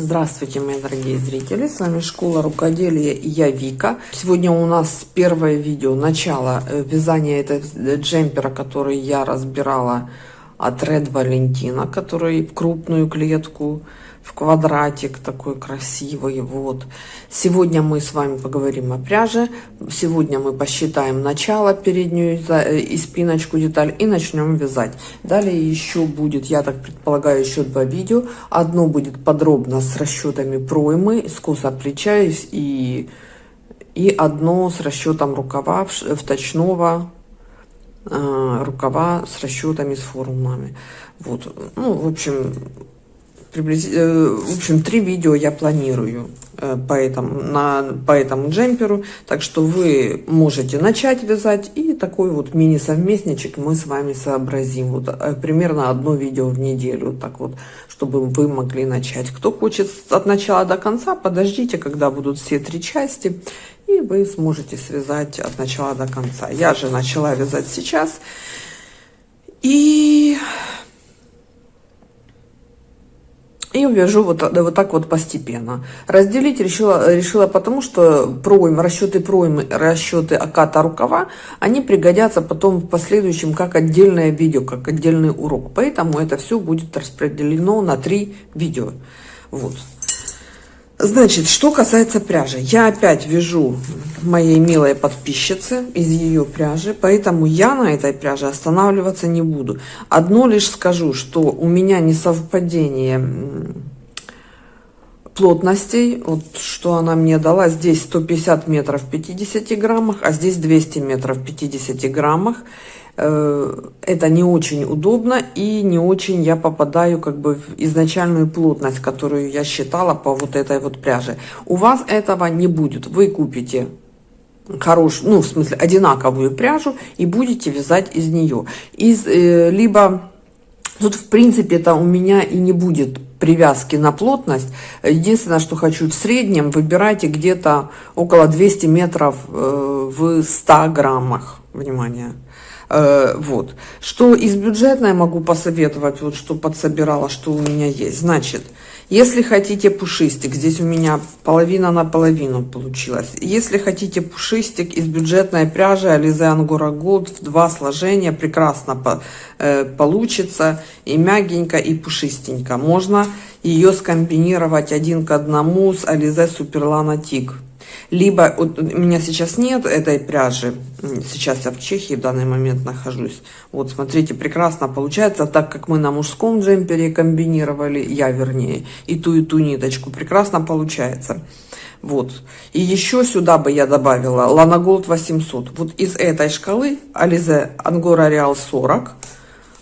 Здравствуйте, мои дорогие зрители! С вами Школа Рукоделия и я Вика. Сегодня у нас первое видео, начало э, вязания этого джемпера, который я разбирала от Red Valentina, который в крупную клетку в квадратик такой красивый. Вот. Сегодня мы с вами поговорим о пряже. Сегодня мы посчитаем начало, переднюю э, и спиночку деталь и начнем вязать. Далее еще будет, я так предполагаю, еще два видео. Одно будет подробно с расчетами проймы, скоса плеча и, и одно с расчетом рукава вточного э, рукава с расчетами, с формулами. Вот. Ну, в общем, приблизительно, э, в общем, три видео я планирую э, по этому, на, по этому джемперу, так что вы можете начать вязать, и такой вот мини-совместничек мы с вами сообразим, вот э, примерно одно видео в неделю, так вот, чтобы вы могли начать. Кто хочет от начала до конца, подождите, когда будут все три части, и вы сможете связать от начала до конца. Я же начала вязать сейчас, и и вяжу вот, вот так вот постепенно. Разделить решила, решила потому, что пройм, расчеты проймы, расчеты оката рукава, они пригодятся потом в последующем как отдельное видео, как отдельный урок. Поэтому это все будет распределено на три видео. Вот. Значит, что касается пряжи, я опять вяжу моей милой подписчицы из ее пряжи, поэтому я на этой пряже останавливаться не буду. Одно лишь скажу, что у меня не совпадение плотностей, вот что она мне дала, здесь 150 метров в 50 граммах, а здесь 200 метров в 50 граммах. Э, это не очень удобно и не очень я попадаю как бы в изначальную плотность, которую я считала по вот этой вот пряже. У вас этого не будет. Вы купите хорошую, ну в смысле одинаковую пряжу и будете вязать из нее. Из, э, либо тут в принципе это у меня и не будет привязки на плотность. Единственное, что хочу в среднем, выбирайте где-то около 200 метров э, в 100 граммах. Внимание. Э, вот. Что из бюджетной могу посоветовать, вот что подсобирала, что у меня есть. Значит, если хотите пушистик, здесь у меня половина на половину получилось. Если хотите пушистик из бюджетной пряжи Alize Angora Gold в два сложения, прекрасно по, э, получится. И мягенько, и пушистенько. Можно ее скомбинировать один к одному с Alize Superlana Tig либо у меня сейчас нет этой пряжи, сейчас я в Чехии в данный момент нахожусь. Вот, смотрите, прекрасно получается, так как мы на мужском джемпере комбинировали, я вернее, и ту, и ту ниточку, прекрасно получается. Вот. И еще сюда бы я добавила Gold 800. Вот из этой шкалы Alize Angora Real 40,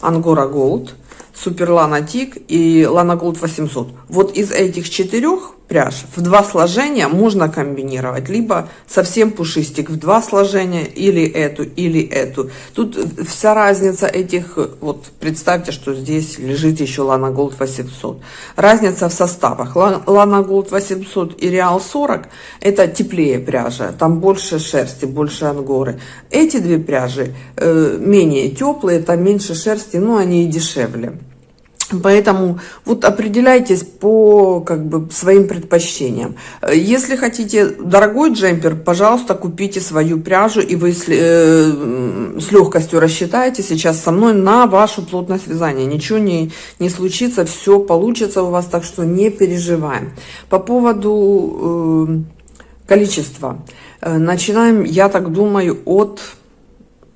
Angora Gold, Super Lana Tig и Lana Gold 800. Вот из этих четырех пряж. В два сложения можно комбинировать, либо совсем пушистик в два сложения, или эту, или эту. Тут вся разница этих, вот представьте, что здесь лежит еще Lana Gold 800. Разница в составах. Lana Gold 800 и Real 40 это теплее пряжа, там больше шерсти, больше ангоры. Эти две пряжи э, менее теплые, там меньше шерсти, но они и дешевле. Поэтому вот определяйтесь по как бы своим предпочтениям. Если хотите дорогой джемпер, пожалуйста, купите свою пряжу, и вы с, э, с легкостью рассчитаете сейчас со мной на вашу плотность вязания. Ничего не, не случится, все получится у вас, так что не переживаем. По поводу э, количества. Э, начинаем, я так думаю, от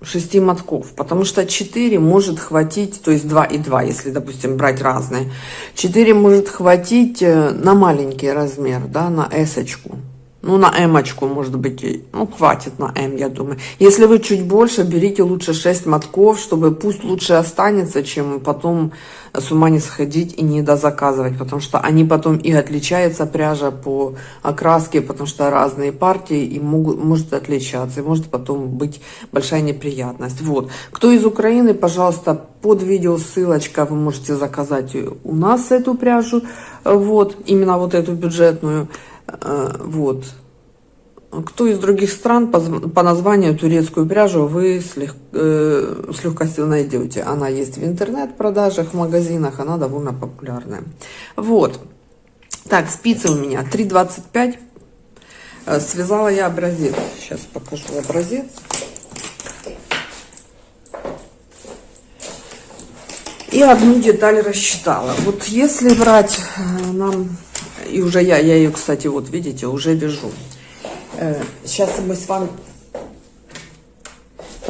6 мотков, потому что 4 может хватить, то есть 2 и 2, если, допустим, брать разные. 4 может хватить э, на маленький размер, да, на эсочку. Ну, на эмочку, может быть, ну, хватит на М, я думаю. Если вы чуть больше, берите лучше 6 мотков, чтобы пусть лучше останется, чем потом с ума не сходить и не дозаказывать, потому что они потом и отличаются, пряжа по окраске, потому что разные партии и могут, может отличаться, и может потом быть большая неприятность. Вот. Кто из Украины, пожалуйста, под видео ссылочка, вы можете заказать у нас эту пряжу, вот, именно вот эту бюджетную, вот. Кто из других стран по названию турецкую пряжу вы с, лег, э, с легкостью найдете. Она есть в интернет-продажах, в магазинах, она довольно популярная. Вот. Так, спицы у меня 3,25. Э, связала я образец. Сейчас покажу образец. И одну деталь рассчитала. Вот если брать э, нам, и уже я, я ее, кстати, вот видите, уже вяжу. Сейчас э, мы с вами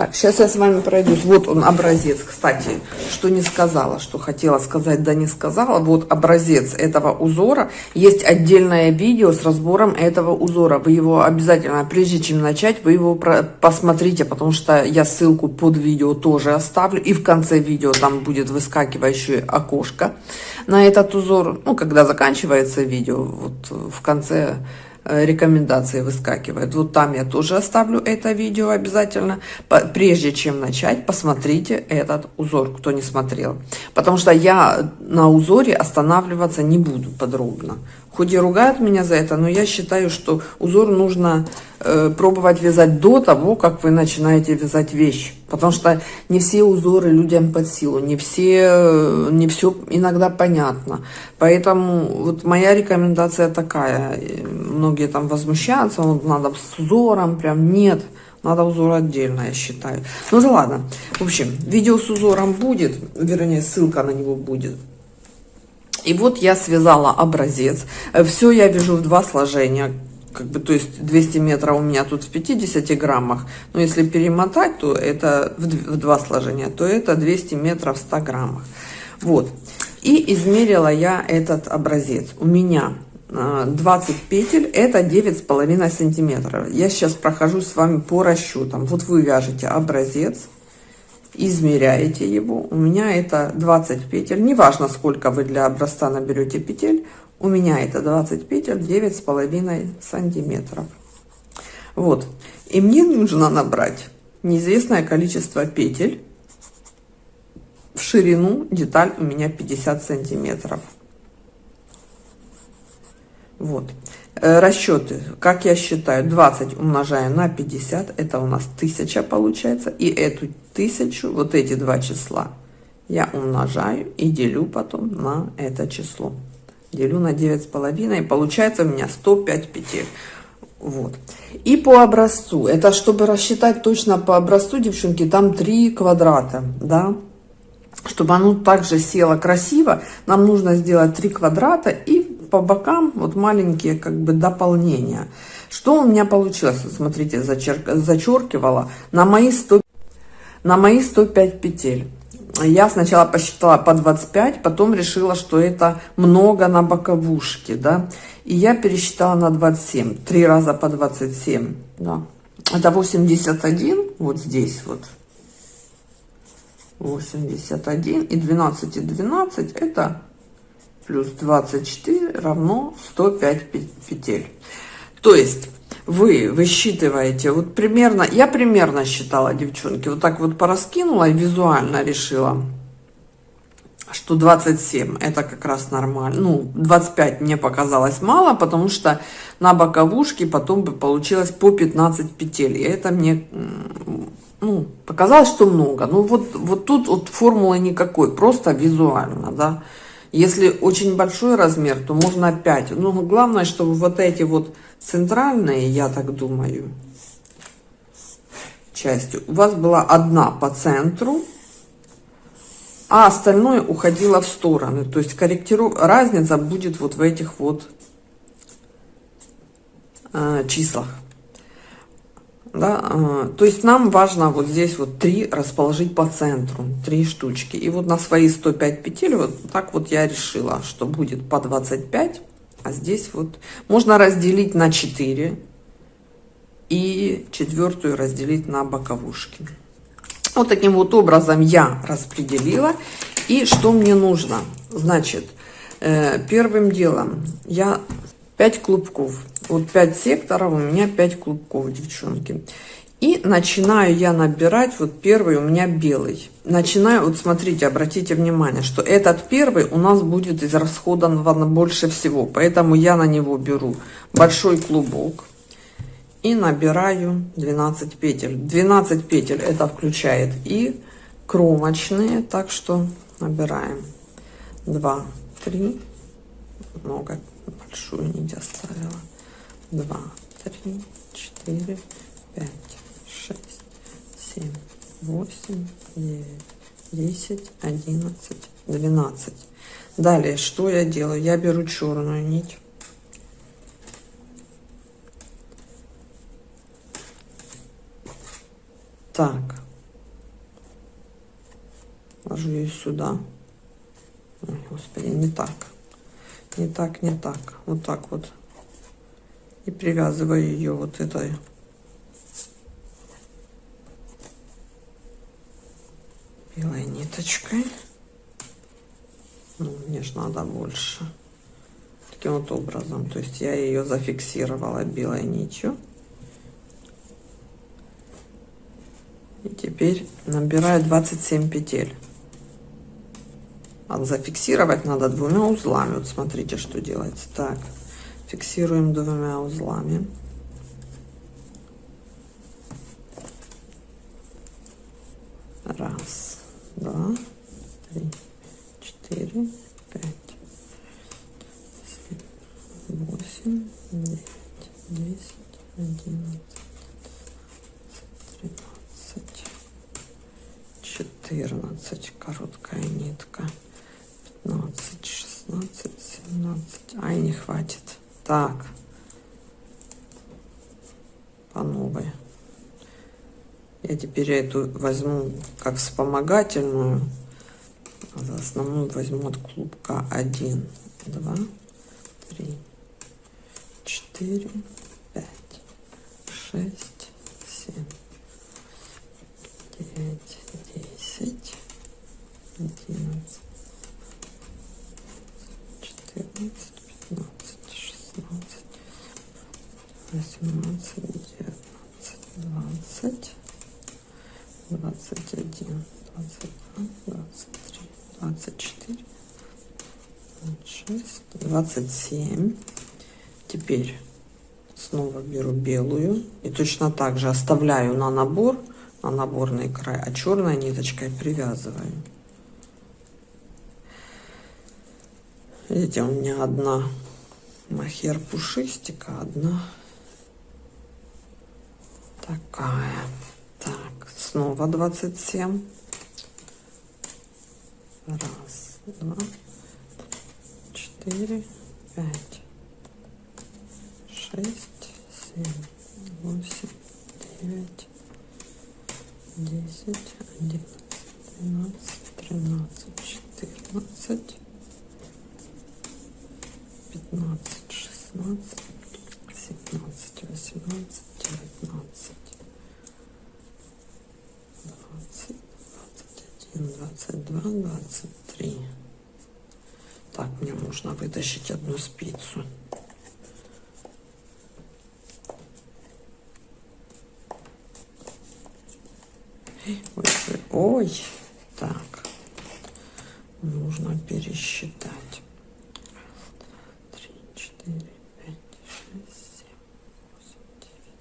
так, сейчас я с вами пройдусь. Вот он образец, кстати, что не сказала, что хотела сказать, да не сказала. Вот образец этого узора. Есть отдельное видео с разбором этого узора. Вы его обязательно, прежде чем начать, вы его посмотрите, потому что я ссылку под видео тоже оставлю. И в конце видео там будет выскакивающее окошко на этот узор. Ну, когда заканчивается видео, вот в конце рекомендации выскакивает. Вот там я тоже оставлю это видео обязательно. Прежде чем начать, посмотрите этот узор, кто не смотрел. Потому что я на узоре останавливаться не буду подробно. Хоть и ругают меня за это, но я считаю, что узор нужно э, пробовать вязать до того, как вы начинаете вязать вещь. Потому что не все узоры людям под силу, не все, э, не все иногда понятно. Поэтому вот моя рекомендация такая. Многие там возмущаются, вот надо с узором, прям нет. Надо узор отдельно, я считаю. Ну да ладно. В общем, видео с узором будет, вернее, ссылка на него будет. И вот я связала образец. Все я вяжу в два сложения. Как бы, то есть 200 метров у меня тут в 50 граммах. Но если перемотать, то это в, два сложения, то это 200 метров в 100 граммах. Вот. И измерила я этот образец. У меня 20 петель, это 9,5 сантиметров. Я сейчас прохожу с вами по расчетам. Вот вы вяжете образец измеряете его. У меня это 20 петель. Неважно, сколько вы для образца наберете петель. У меня это 20 петель, 9,5 сантиметров. Вот. И мне нужно набрать неизвестное количество петель. В ширину деталь у меня 50 сантиметров. Вот. Э, расчеты, как я считаю, 20 умножаю на 50, это у нас 1000 получается. И эту 1000, вот эти два числа, я умножаю и делю потом на это число. Делю на 9,5, и получается у меня 105 петель. Вот. И по образцу, это чтобы рассчитать точно по образцу, девчонки, там 3 квадрата, да. Чтобы оно также село красиво, нам нужно сделать 3 квадрата и по бокам вот маленькие как бы дополнения. Что у меня получилось? Смотрите, зачерк, зачеркивала на мои 100, на мои 105 петель. Я сначала посчитала по 25, потом решила, что это много на боковушке, да. И я пересчитала на 27, три раза по 27, да. Это 81, вот здесь вот. 81 и 12 и 12 это плюс 24 равно 105 петель. То есть вы высчитываете, вот примерно, я примерно считала, девчонки, вот так вот пораскинула и визуально решила, что 27 это как раз нормально. Ну, 25 мне показалось мало, потому что на боковушке потом бы получилось по 15 петель. И это мне ну, показалось, что много. Ну, вот, вот тут вот формулы никакой, просто визуально, да. Если очень большой размер, то можно 5. Но главное, чтобы вот эти вот центральные, я так думаю, части, у вас была одна по центру, а остальное уходило в стороны. То есть корректиру... разница будет вот в этих вот э, числах. Да? А, то есть нам важно вот здесь вот три расположить по центру, три штучки. И вот на свои 105 петель вот так вот я решила, что будет по 25. А здесь вот можно разделить на 4 и четвертую разделить на боковушки. Вот таким вот образом я распределила. И что мне нужно? Значит, э, первым делом я 5 клубков вот 5 секторов, у меня 5 клубков, девчонки. И начинаю я набирать, вот первый у меня белый. Начинаю, вот смотрите, обратите внимание, что этот первый у нас будет израсходован больше всего. Поэтому я на него беру большой клубок и набираю 12 петель. 12 петель это включает и кромочные, так что набираем 2, 3, много, большую нить оставила. Два, три, четыре, пять, шесть, семь, восемь, девять, десять, одиннадцать, двенадцать. Далее, что я делаю? Я беру черную нить. Так. Ложу ее сюда. Ой, господи, не так. Не так, не так. Вот так вот. И привязываю ее вот этой белой ниточкой. Ну, мне же надо больше. Таким вот образом. То есть я ее зафиксировала белой нитью. И теперь набираю 27 петель. А зафиксировать надо двумя узлами. Вот смотрите, что делается. Так, фиксируем двумя узлами. Раз, два, три, четыре, пять, семь, восемь, девять, десять, одиннадцать, тринадцать, четырнадцать. Короткая нитка. 15, 16, 17. Ай, не хватит. Так. По новой. Я теперь эту возьму как вспомогательную. За основную возьму от клубка 1, 2, 3, 4, 5, 6, 7, 9, 10, 11, 14, 15, 16, 18, 19, 20, 21, 22, 23, 24, 26, 27. Теперь снова беру белую и точно так же оставляю на набор, на наборный край, а черной ниточкой привязываю. Видите, у меня одна махер пушистика, одна такая. Так, снова 27. Раз, два, четыре, пять, шесть, семь, восемь, девять, десять, одиннадцать, двенадцать, тринадцать, четырнадцать. 15, 16, 17, 18, 19, 20, 21, 22, 23. Так, мне нужно вытащить одну спицу. Ой, ой, ой. Так, нужно пересчитать.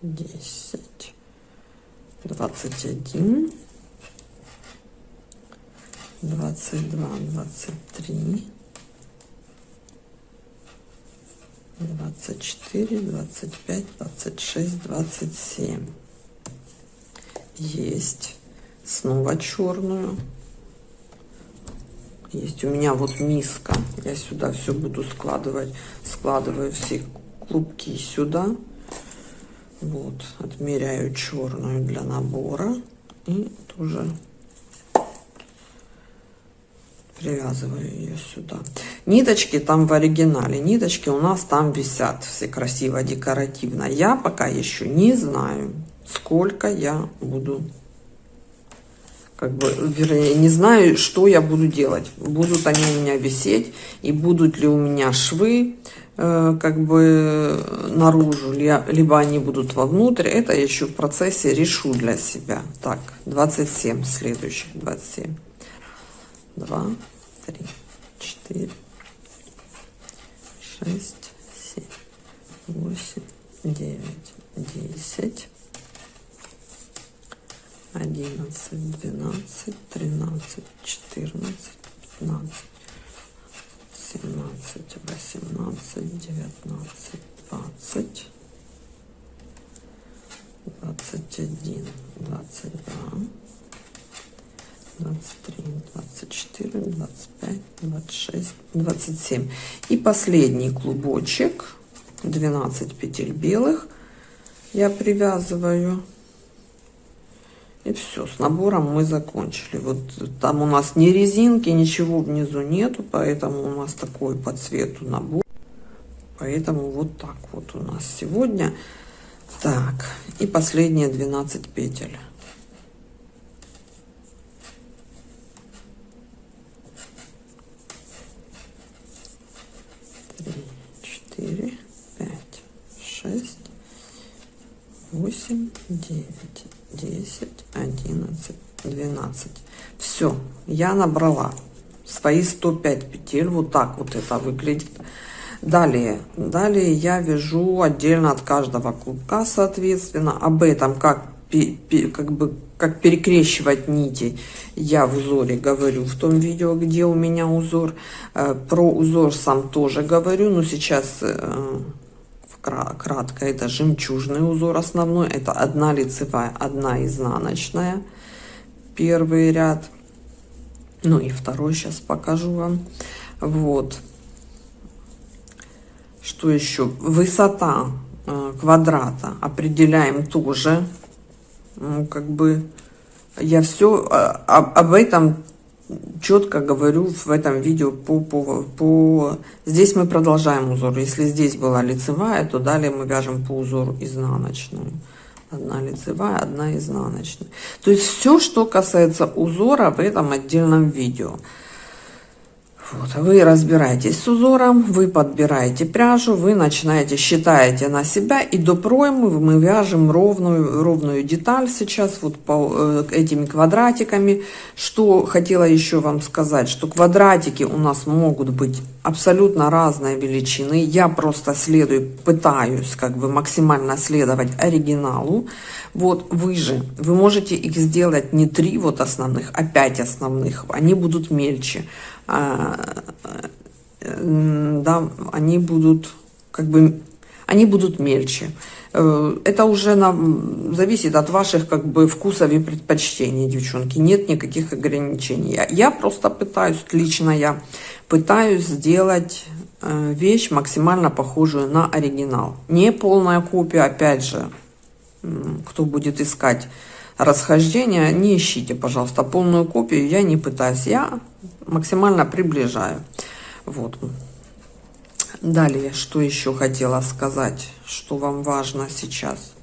Десять, двадцать один, двадцать два, двадцать три, двадцать четыре, двадцать пять, двадцать шесть, двадцать семь. Есть. Снова черную. Есть у меня вот миска. Я сюда все буду складывать. Складываю все клубки сюда. Вот, отмеряю черную для набора и тоже привязываю ее сюда. Ниточки там в оригинале, ниточки у нас там висят все красиво, декоративно. Я пока еще не знаю, сколько я буду, как бы, вернее, не знаю, что я буду делать. Будут они у меня висеть и будут ли у меня швы, как бы наружу, либо они будут вовнутрь. Это я еще в процессе решу для себя. Так, 27 следующих, 27. 2, 3, 4, 6, 7, 8, 9, 10, 11, 12, 13, 14, 15, семнадцать, восемнадцать, девятнадцать, двадцать, двадцать один, двадцать два, двадцать три, двадцать четыре, двадцать пять, двадцать шесть, двадцать семь. И последний клубочек, 12 петель белых я привязываю. И все, с набором мы закончили. Вот там у нас ни резинки, ничего внизу нету, поэтому у нас такой по цвету набор. Поэтому вот так вот у нас сегодня. Так, и последние 12 петель. Три, четыре, пять, шесть, восемь, девять, десять, одиннадцать, двенадцать. Все, я набрала свои 105 петель. Вот так вот это выглядит. Далее, далее я вяжу отдельно от каждого клубка, соответственно, об этом, как, как бы, как перекрещивать нити, я в узоре говорю в том видео, где у меня узор. Э, про узор сам тоже говорю, но сейчас э, кратко, это жемчужный узор основной, это одна лицевая, одна изнаночная, первый ряд, ну и второй сейчас покажу вам, вот, что еще? Высота э, квадрата. Определяем тоже. Ну, как бы я все э, об, об этом четко говорю в этом видео по, по, по... Здесь мы продолжаем узор. Если здесь была лицевая, то далее мы вяжем по узору изнаночную. Одна лицевая, одна изнаночная. То есть все, что касается узора в этом отдельном видео. Вот, вы разбираетесь с узором, вы подбираете пряжу, вы начинаете, считаете на себя, и до проймы мы вяжем ровную, ровную деталь сейчас, вот по э, этими квадратиками. Что хотела еще вам сказать, что квадратики у нас могут быть абсолютно разной величины. Я просто следую, пытаюсь как бы максимально следовать оригиналу. Вот вы же, вы можете их сделать не три вот основных, а пять основных, они будут мельче. А, да, они будут как бы они будут мельче. Э, это уже на, зависит от ваших как бы вкусов и предпочтений, девчонки. Нет никаких ограничений. Я, я просто пытаюсь, лично я пытаюсь сделать э, вещь максимально похожую на оригинал. Не полная копия, опять же, кто будет искать расхождения, не ищите, пожалуйста, полную копию. Я не пытаюсь, я максимально приближаю. Вот. Далее, что еще хотела сказать, что вам важно сейчас.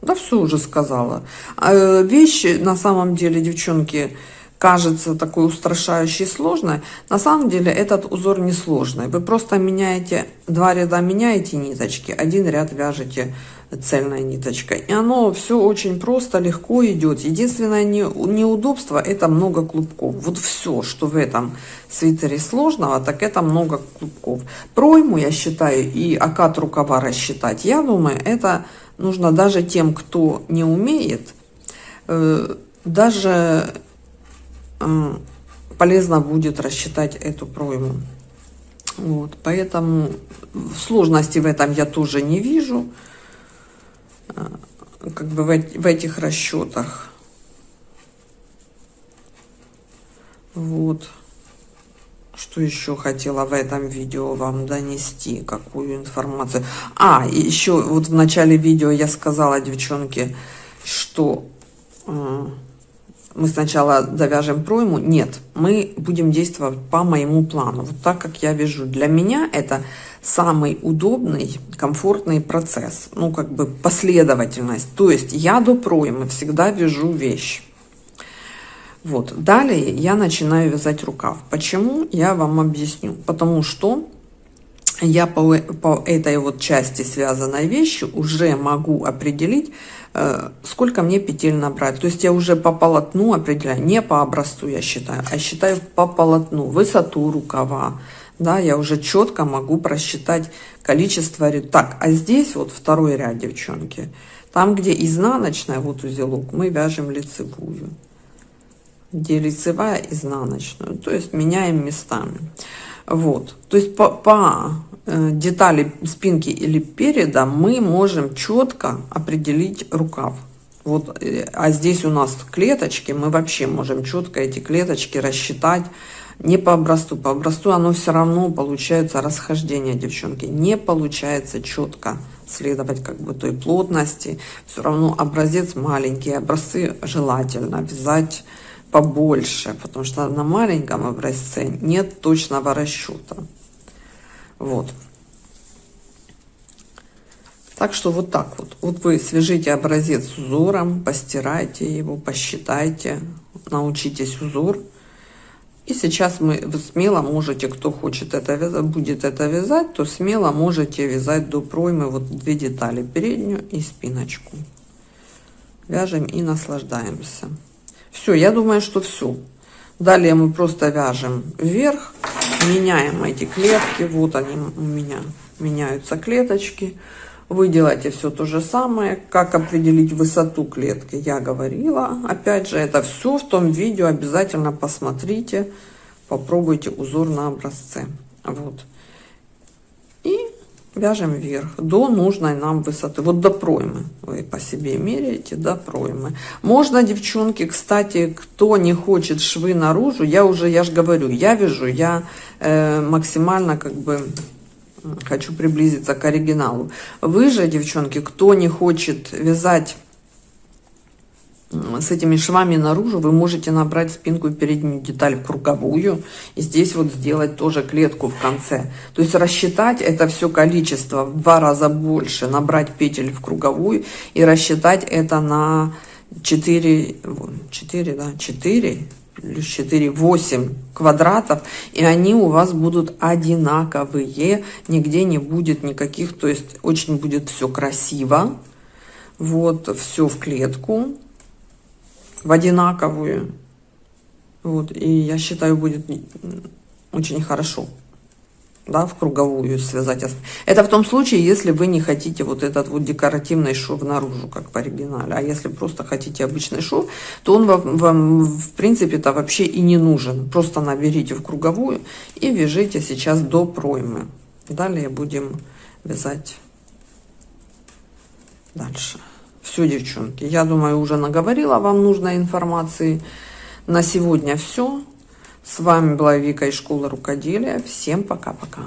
Да все уже сказала. А, вещи, на самом деле, девчонки, кажется такой устрашающей сложной. На самом деле этот узор не сложный. Вы просто меняете, два ряда меняете ниточки, один ряд вяжете цельной ниточкой. И оно все очень просто, легко идет. Единственное не, неудобство это много клубков. Вот все, что в этом свитере сложного, так это много клубков. Пройму, я считаю, и окат рукава рассчитать, я думаю, это нужно даже тем, кто не умеет, э, даже э, полезно будет рассчитать эту пройму. Вот, поэтому сложности в этом я тоже не вижу. Э, как бы в, в этих расчетах. Вот. Что еще хотела в этом видео вам донести, какую информацию. А, еще вот в начале видео я сказала, девчонки, что э, мы сначала довяжем пройму. Нет, мы будем действовать по моему плану. Вот так, как я вяжу. Для меня это самый удобный, комфортный процесс. Ну, как бы последовательность. То есть я до проймы всегда вяжу вещь. Вот. Далее я начинаю вязать рукав. Почему? Я вам объясню. Потому что я по, по этой вот части связанной вещи уже могу определить, э, сколько мне петель набрать. То есть я уже по полотну определяю, не по образцу я считаю, а считаю по полотну, высоту рукава. Да, я уже четко могу просчитать количество ряд. Так, а здесь вот второй ряд, девчонки. Там, где изнаночная, вот узелок, мы вяжем лицевую. Где лицевая, изнаночную. То есть меняем местами. Вот. То есть по, по э, детали спинки или переда мы можем четко определить рукав. Вот, э, а здесь у нас клеточки, мы вообще можем четко эти клеточки рассчитать, не по образцу, по образцу оно все равно получается расхождение, девчонки, не получается четко следовать как бы той плотности, все равно образец маленький, образцы желательно вязать побольше, потому что на маленьком образце нет точного расчета. Вот. Так что вот так вот. Вот вы свяжите образец с узором, постирайте его, посчитайте, научитесь узор. И сейчас мы вы смело можете, кто хочет это вязать, будет это вязать, то смело можете вязать до проймы вот две детали, переднюю и спиночку. Вяжем и наслаждаемся. Все, я думаю, что все. Далее мы просто вяжем вверх, меняем эти клетки. Вот они у меня меняются клеточки. Вы делаете все то же самое. Как определить высоту клетки, я говорила. Опять же, это все в том видео. Обязательно посмотрите, попробуйте узор на образце. Вот. И вяжем вверх до нужной нам высоты. Вот до проймы. Вы по себе меряете до проймы. Можно, девчонки, кстати, кто не хочет швы наружу, я уже, я же говорю, я вяжу, я э, максимально как бы хочу приблизиться к оригиналу. Вы же, девчонки, кто не хочет вязать с этими швами наружу, вы можете набрать спинку и переднюю деталь в круговую. И здесь вот сделать тоже клетку в конце. То есть рассчитать это все количество в два раза больше, набрать петель в круговую и рассчитать это на 4, 4, да, 4 плюс 4, 8 квадратов, и они у вас будут одинаковые, нигде не будет никаких, то есть очень будет все красиво, вот, все в клетку, в одинаковую, вот, и я считаю, будет очень хорошо да, в круговую связать. Это в том случае, если вы не хотите вот этот вот декоративный шов наружу, как в оригинале. А если просто хотите обычный шов, то он вам, вам в принципе-то вообще и не нужен. Просто наберите в круговую и вяжите сейчас до проймы. Далее будем вязать дальше. Все, девчонки, я думаю, уже наговорила вам нужной информации. На сегодня все. С вами была Вика из школы рукоделия. Всем пока-пока.